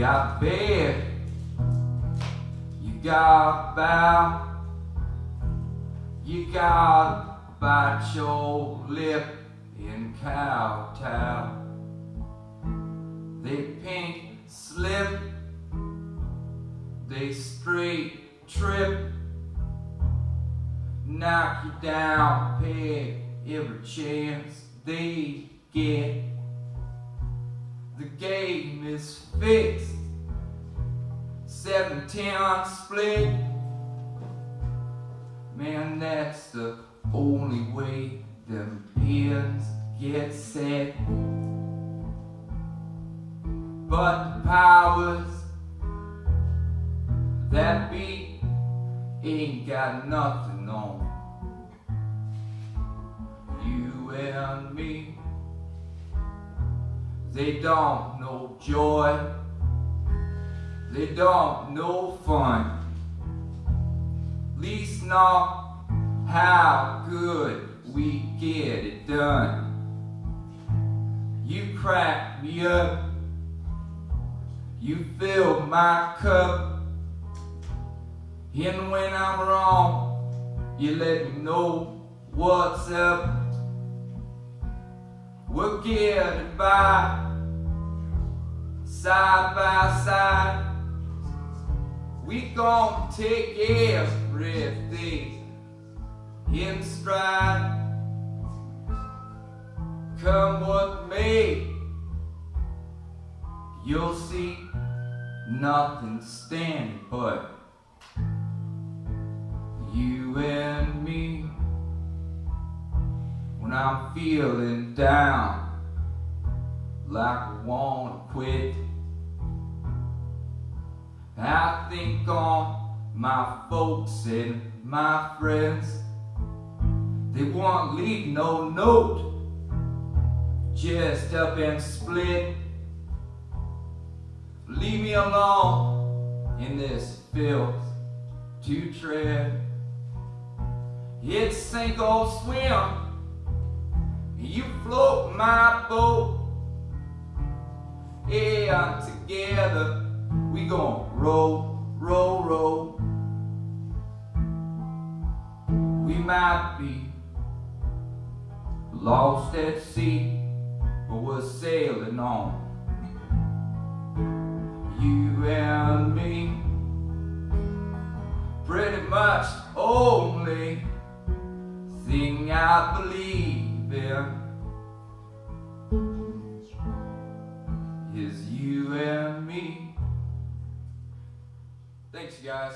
got bed, you got bow, you got bite your lip in kowtow. They pink slip, they straight trip, knock you down, peg every chance they get. The game is fixed, seven ten split. Man, that's the only way them pins get set. But the powers that be ain't got nothing on you and me. They don't know joy. They don't know fun. Least not how good we get it done. You crack me up. You fill my cup. And when I'm wrong, you let me know what's up. We're getting by, side by side. We gon' take everything in stride. Come what may, you'll see nothing standing but you and I'm feeling down, like I wanna quit. I think on my folks and my friends. They won't leave no note, just up and split. Leave me alone in this filth to tread. It's sink or swim. You float my boat. Yeah, together we gon' roll, roll, roll. We might be lost at sea, but we're sailing on. You and me, pretty much only thing I believe in is you and me. Thanks, you guys.